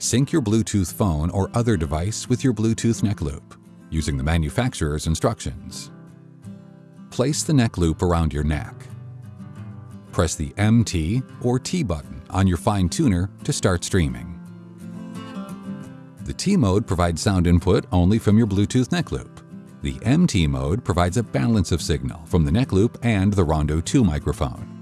Sync your Bluetooth phone or other device with your Bluetooth neck loop using the manufacturer's instructions. Place the neck loop around your neck. Press the MT or T button on your fine tuner to start streaming. The T mode provides sound input only from your Bluetooth neck loop. The MT mode provides a balance of signal from the neck loop and the Rondo 2 microphone.